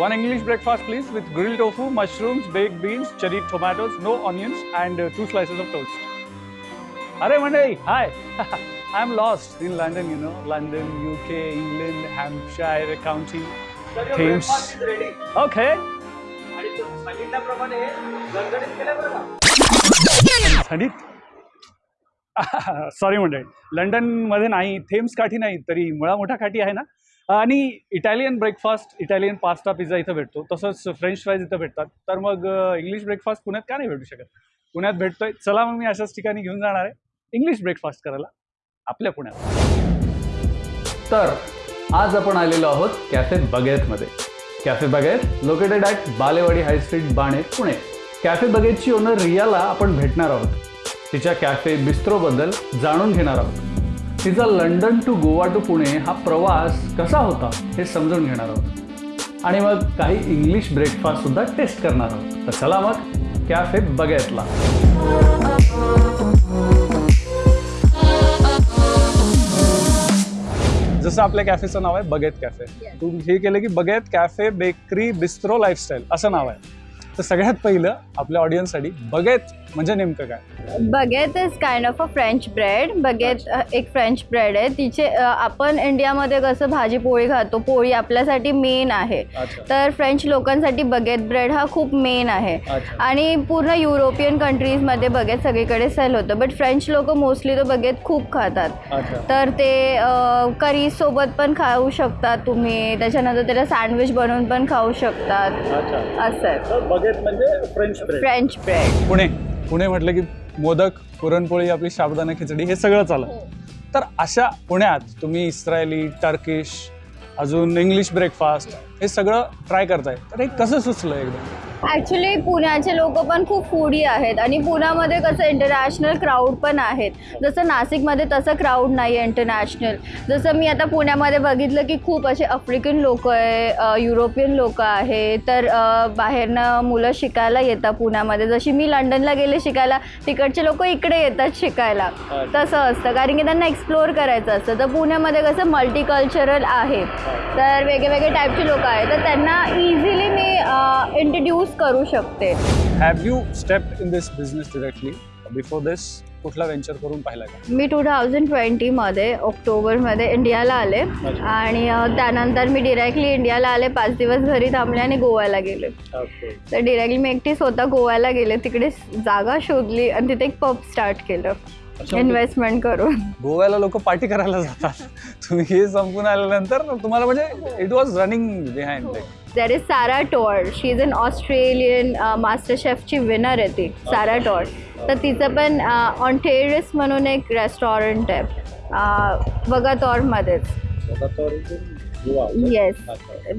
One English breakfast, please, with grilled tofu, mushrooms, baked beans, cherry tomatoes, no onions, and uh, two slices of toast. Hare Monday, hi. I'm lost in London, you know, London, UK, England, Hampshire County, Thames. Okay. आणि तो सांगितल्याप्रमाणे गणगणित केलं बरं का थंडीत sorry मंडळी लंडनमध्ये नाही थेम्स काठी नाही तरी मुळा मोठा काठी आहे ना आणि Italian breakfast Italian pasta pizza इथं भेटतो. तसंच फ्रेंच फ्राईज इथं भेटतात. तर मग इंग्लिश ब्रेकफास्ट पुण्यात का नाही भेटू शकत? पुण्यात भेटतोय. चला मग मी अशाच ठिकाणी घेऊन जाणार आहे. इंग्लिश ब्रेकफास्ट करायला. आपल्या पुण्यात. तर आज आपण आलेलो आहोत cafe बगेतमध्ये cafe baguette located at Balewadi high street Baner Pune. Cafe बगेतची owner रियाला आपण भेटणार आहोत. तिच्या कॅफे बिस्त्रोबद्दल जाणून घेणार आहोत. तिचा London to Goa to Pune हा प्रवास कसा होता हे समजून घेणार आहोत. आणि मग काही इंग्लिश ब्रेकफास्टसुद्धा टेस्ट करणार आहोत. तर चला मग कॅफे बगेतला जसं आपल्या कॅफेचं नाव आहे बगेत कॅफे तू हे केलं की baguette cafe bakery bistro lifestyle असं नाव आहे. तर सगळ्यात पहिलं आपल्या ऑडियन्ससाठी बगेत म्हणजे नेमकं काय? Baguette is kind of a French bread. Baguette एक फ्रेंच ब्रेड आहे. तिचे आपण इंडियामध्ये कसं भाजी पोळी खातो पोळी आपल्यासाठी मेन आहे. तर फ्रेंच लोकांसाठी बगेत ब्रेड हा खूप मेन आहे. आणि पूर्ण युरोपियन कंट्रीजमध्ये बगेत सगळीकडे सेल होतं. बट फ्रेंच लोक मोस्टली तो बगेत खूप खातात. तर ते करी सोबत पण खाऊ शकतात तुम्ही. त्याच्यानंतर त्याला सँडविच बनवून पण खाऊ शकतात. असं आहे. बगेत म्हणजे French bread French bread Pune. Pune म्हटलं की मोदक पुरणपोळी आपली साबुदाणा खिचडी हे सगळं चालत तर अशा पुण्यात तुम्ही इस्रायली टर्किश अजून इंग्लिश ब्रेकफास्ट हे सगळं ट्राय करताय. तर हे कसं सुचलं एकदम ॲक्च्युली पुण्याचे लोक पण खूप फूडी आहेत. आणि पुण्यामध्ये कसं इंटरनॅशनल क्राऊड पण आहेत. जसं नाशिकमध्ये तसं क्राऊड नाही आहे इंटरनॅशनल जसं मी आता पुण्यामध्ये बघितलं की खूप असे आफ्रिकन लोक आहे युरोपियन लोक आहे तर बाहेरनं मुलं शिकायला येतात पुण्यामध्ये. जशी मी लंडनला गेले शिकायला तिकडचे लोक इकडे येतात शिकायला. तसं असतं. कारण की त्यांना एक्सप्लोअर करायचं असतं. तर पुण्यामध्ये कसं मल्टीकल्चरल आहे. तर वेगवेगळे टाईपचे लोक आहेत. तर त्यांना इंट्रोड्यूस करू शकते. Have you step in this business directly before this कुठला वेंचर करून पाहिला का? मी टू थाउजंड ट्वेंटीमध्ये ऑक्टोबरमध्ये इंडियाला आले. आणि त्यानंतर मी डिरेक्टली इंडियाला आले. पाच दिवस घरी थांबले आणि गोव्याला गेले. ओके तर डिरेक्टली मी एकटी स्वतः गोव्याला गेले. तिकडे जागा शोधली आणि तिथे एक पब स्टार्ट केलं. इन्व्हेस्टमेंट करून. गोव्याला लोक पार्टी करायला जातात. तुम्ही हे संपून आल्यानंतर तुम्हाला म्हणजे it was running behind there is Sarah Todd she is an Australian master शेफची winner आहे ती सारा टॉड तर तिचं पण ऑन टेरिस म्हणून एक रेस्टॉरंट आहे. वगातॉरमध्येच येस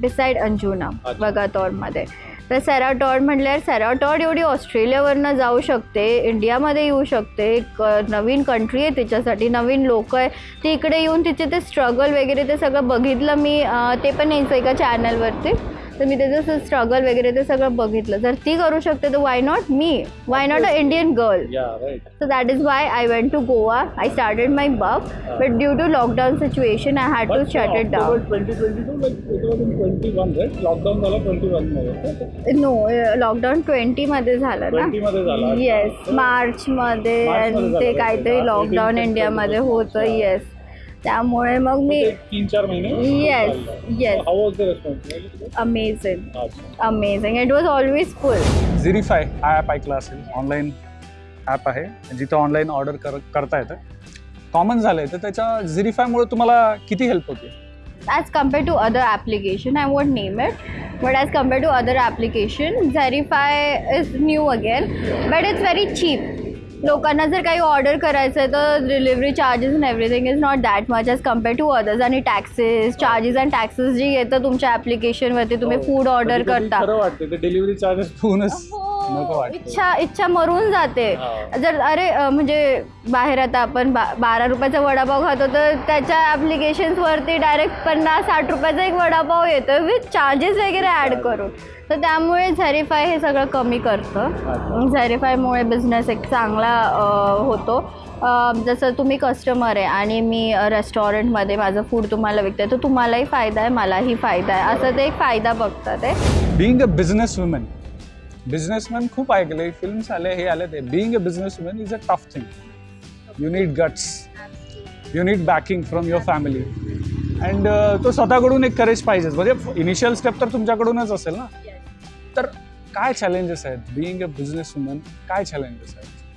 बिसाईड अंजुना. वगातॉरमध्ये तर सॅराटॉड म्हटल्यावर सॅराटॉड एवढी ऑस्ट्रेलियावरनं जाऊ शकते इंडियामध्ये येऊ शकते एक नवीन कंट्री आहे तिच्यासाठी नवीन लोक आहे. ती इकडे येऊन तिचे ते स्ट्रगल वगैरे ते सगळं बघितलं मी ते पण यायचं एका चॅनलवरती तर मी त्याचं स्ट्रगल वगैरे ते सगळं बघितलं. जर ती करू शकते तर why not me why not a Indian girl yeah right So that is why I went to Goa. I started my bub, but due to lockdown situation, I had to shut it down. Lockdown झाला twenty वनमध्ये No, uh, lockdown 20 मध्ये झालं ना. Yes March मध्ये मार्चमध्ये ते? काहीतरी lockdown 18 इंडियामध्ये होतं. येस त्यामुळे मग मी तीन चार महिने. How was the response amazing amazing it was always full झिरीफाय हा ॲप ऐकला असेल ऑनलाईन ॲप आहे. जिथं ऑनलाईन ऑर्डर कर करता येतं. कॉमन झालं आहे तर त्याच्या झिरीफायमुळे तुम्हाला किती हेल्प होते? As compared to other application i won't name it. But as compared to other application Zerify is new again. But it's very cheap. लोकांना जर काही ऑर्डर करायचं आहे तर delivery charges and everything is not that much as compare to others आणि taxes charges and taxes जे येतं तुमच्या ॲप्लिकेशनवरती तुम्ही फूड ऑर्डर कधी-कधी करता. डिलिव्हरी चार्जेस हो. नको वाटतं. इच्छा इच्छा मरून जाते. हा. जर अरे अ, म्हणजे बाहेर आता आपण बा बारा रुपयाचा वडापाव खातो तर त्याच्या ॲप्लिकेशन्सवरती डायरेक्ट पन्नास साठ रुपयाचा एक वडापाव येतो विथ चार्जेस वगैरे ॲड करून. तर त्यामुळे झॅरिफाय हे सगळं कमी करतं. झॅरिफायमुळे बिझनेस एक चांगला अ, होतो. अ, जसं तुम्ही कस्टमर आहे आणि मी रेस्टॉरंटमध्ये माझं फूड तुम्हाला विकते तर तुम्हालाही फायदा आहे मलाही फायदा आहे. असं ते एक फायदा बघतात आहे being a business woman businessman खूप ऐकले फिल्म्स आले हे आले ते. Being a business woman is a tough thing you need guts you need backing from your family and तो स्वतःकडून एक करेज पाहिजेच म्हणजे इनिशियल स्टेप तर तुमच्याकडूनच असेल ना? तर काय चॅलेंजेस आहेत? बिईंग अ बिझनेस वुमन काय चॅलेंजेस आहेत?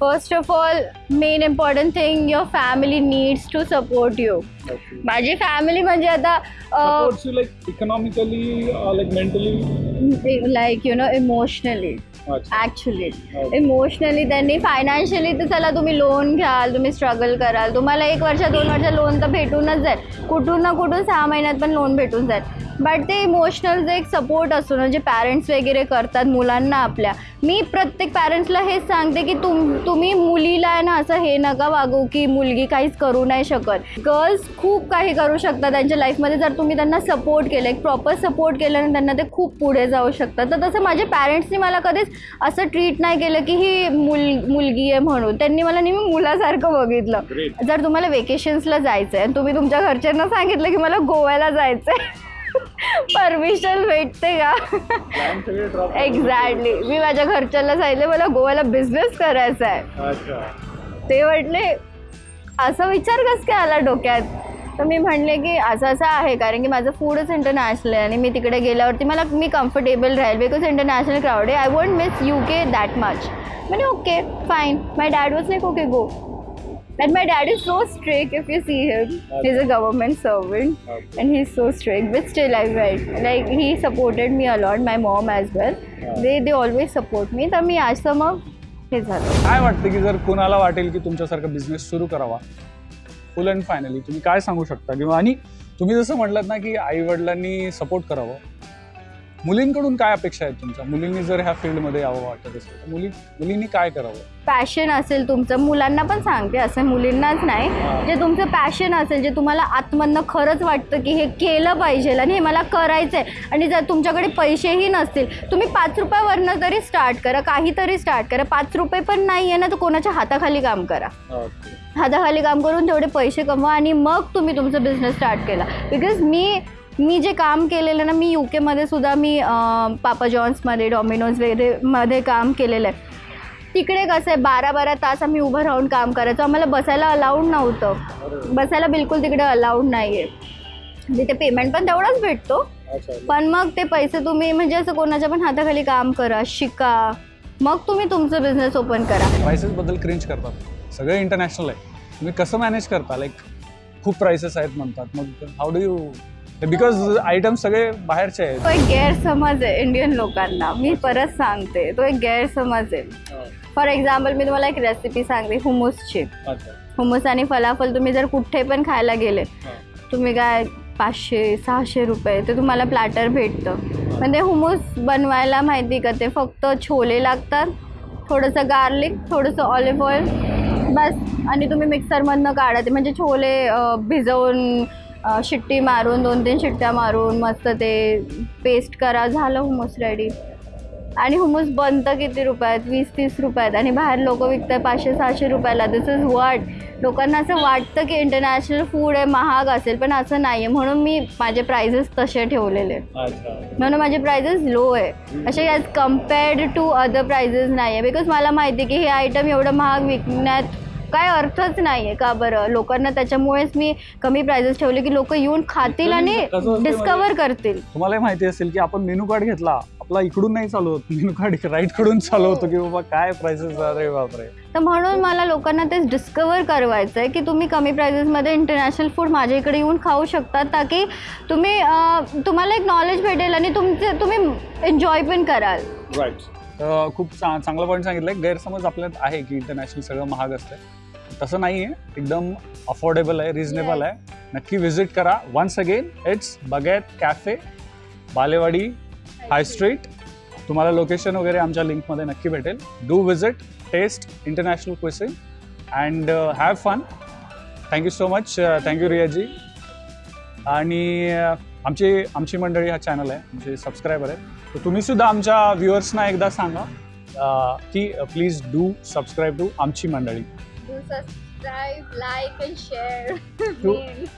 First of all main important thing your family needs to support you माझी फॅमिली म्हणजे आता economically or like mentally? Like you know emotionally. Actually. Emotionally त्यांनी फायनान्शियली तर चला तुम्ही लोन घ्याल तुम्ही स्ट्रगल कराल. तुम्हाला एक वर्ष दोन वर्ष लोन तर भेटूनच जाईल. कुठून ना कुठून सहा महिन्यात पण लोन भेटून जाईल. बट ते इमोशनल जे एक सपोर्ट असतो ना जे पॅरेंट्स वगैरे करतात मुलांना आपल्या. मी प्रत्येक पॅरेंट्सला हेच सांगते की तुम तुम्ही मुलीला आहे ना असं हे नका वागू की मुलगी काहीच करू नाही शकत. गर्ल्स खूप काही करू शकतात त्यांच्या लाईफमध्ये जर तुम्ही त्यांना सपोर्ट केलं एक प्रॉपर सपोर्ट केलं त्यांना ते खूप पुढे जाऊ शकतात. तर तसं माझ्या पॅरेंट्सनी मला कधीच असं ट्रीट नाही केलं की ही मुल मुलगी आहे म्हणून. त्यांनी मला नेहमी मुलासारखं बघितलं. जर तुम्हाला वेकेशन्सला जायचं आहे आणि तुम्ही तुमच्या घरच्यांना सांगितलं की मला गोव्याला जायचं आहे परमिशन भेटते का? एक्झॅक्टली मी माझ्या घरच्यांना सांगितलं मला गोव्याला बिझनेस करायचा आहे. ते म्हटले असा विचार कस काय आला डोक्यात? तर मी म्हणले की असं असं आहे कारण की माझं फूडच इंटरनॅशनल आहे आणि मी तिकडे गेल्यावरती मला मी कम्फर्टेबल राहील. बिकॉज इंटरनॅशनल क्राऊड आहे आय वॉन्ट मिस यू के दॅट मच म्हणजे okay fine my dad was like okay go And my dad is so strict if you see him. He's a government servant Okay. and he's so strict. But still I went. Like he supported me a lot, my mom as well. They they always support me. तर मी असं मग हे झालं काय वाटतं की जर कुणाला वाटेल की तुमच्यासारखा बिझनेस सुरू करावा फुल अँड फायनली तुम्ही काय सांगू शकता किंवा आणि तुम्ही जसं म्हटलात ना की आई वडिलांनी सपोर्ट करावं मुलींकडून काय अपेक्षा आहेत तुमच्या? मुलींनी जर ह्या फील्डमध्ये यावं वाटत असेल तर मुली मुलींनी काय करावं? पॅशन असेल तुमचं. मुलांना पण सांगते असं मुलींनाच नाही. जे तुमचं पॅशन असेल जे तुम्हाला आतमधनं खरंच वाटतं की हे केलं पाहिजे आणि हे मला करायचं आहे आणि जर तुमच्याकडे पैसेही नसतील तुम्ही पाच रुपयावरनं तरी स्टार्ट करा काहीतरी स्टार्ट करा. पाच रुपये पण नाही आहे ना तर कोणाच्या हाताखाली काम करा. हाताखाली काम करून तेवढे पैसे कमवा आणि मग तुम्ही तुमचा बिझनेस स्टार्ट केला. बिकॉज मी मी जे काम केलेलं ना मी यू केमध्ये सुद्धा मी पापा जॉन्समध्ये डॉमिनोज वगैरे मध्ये काम केलेलं आहे. तिकडे कसं आहे बारा बारा तास आम्ही उभं राहून काम करायचो. आम्हाला बसायला अलाउड नव्हतं. बसायला बिलकुल तिकडे अलाउड नाही आहे तिथे पेमेंट पण तेवढाच भेटतो. पण मग ते पैसे तुम्ही म्हणजे असं कोणाच्या पण हाताखाली काम करा शिका. मग तुम्ही तुमचं बिझनेस ओपन करा. प्राइसेस बद्दल क्रिंज करतात. सगळं इंटरनॅशनल आहे. तुम्ही कसं मॅनेज करता? लाईक खूप प्राइसेस आहेत म्हणतात. मग how do you because item सगळे बाहेरचे आहेत. तो एक गैरसमज आहे इंडियन लोकांना. मी परत सांगते तो एक गैरसमज आहे. फॉर एक्झाम्पल मी तुम्हाला एक रेसिपी सांगते हुमूसची हुमूस आणि फलाफल तुम्ही जर कुठे पण खायला गेले तुम्ही काय पाचशे सहाशे रुपये ते तुम्हाला प्लॅटर भेटतं. पण ते हुमूस बनवायला माहिती का? ते फक्त छोले लागतात थोडंसं गार्लिक थोडंसं ऑलिव्ह ऑइल बस. आणि तुम्ही मिक्सरमधनं काढा ते. म्हणजे छोले भिजवून शिट्टी मारून दोन तीन शिट्ट्या मारून मस्त ते पेस्ट करा झालं हुमूस रेडी आणि हुमूस बनतं किती रुपयात? वीस तीस रुपयात. आणि बाहेर लोक विकतात पाचशे सहाशे रुपयाला. दिस इज वाट लोकांना असं वाटतं की इंटरनॅशनल फूड आहे महाग असेल पण असं नाही आहे म्हणून मी माझे प्राइजेस तसे ठेवलेले. म्हणून माझे प्राइजेस लो आहे. असे as compared to other prices नाही आहे बिकॉज मला माहिती आहे की हे आयटम एवढं महाग विकण्यात काय अर्थच नाही आहे का बरं? लोकांना त्याच्यामुळेच मी कमी प्राइजेस ठेवले की लोक येऊन खातील आणि कसं असते डिस्कवर करतील. तुम्हालाही माहिती असेल की आपण मेनू कार्ड घेतला आपला इकडून नाही चालू होत मेनू कार्ड राईटकडून चालू होतो की बाबा काय प्राइसेस अरे बापरे. तर म्हणून मला लोकांना तेच डिस्कवर करवायचं आहे की तुम्ही कमी प्राइजेसमध्ये इंटरनॅशनल फूड माझ्या इकडे येऊन खाऊ शकता ताकी तुम्ही अं, तुम्हाला एक नॉलेज भेटेल आणि तुमचे तुम्ही एन्जॉय पण कराल. राईट खूप चा चांगला पॉईंट सांगितलं गैरसमज आपल्यात आहे की इंटरनॅशनल सगळं महाग असतं तसं नाही आहे एकदम अफोर्डेबल आहे रिझनेबल आहे. नक्की व्हिजिट करा. वन्स अगेन इट्स बगैत कॅफे बालेवाडी हाय स्ट्रीट तुम्हाला लोकेशन वगैरे आमच्या लिंकमध्ये नक्की भेटेल. Do visit taste international cuisine and have fun thank you so much thank you रियाजी आणि uh, आमची आमची मंडळी हा चॅनल आहे. आमचे सबस्क्रायबर आहेत. तर तुम्ही सुद्धा आमच्या व्ह्युअर्सना एकदा सांगा अ, की प्लीज डू सबस्क्राईब टू आमची मंडळी. Subscribe, like and share. Please.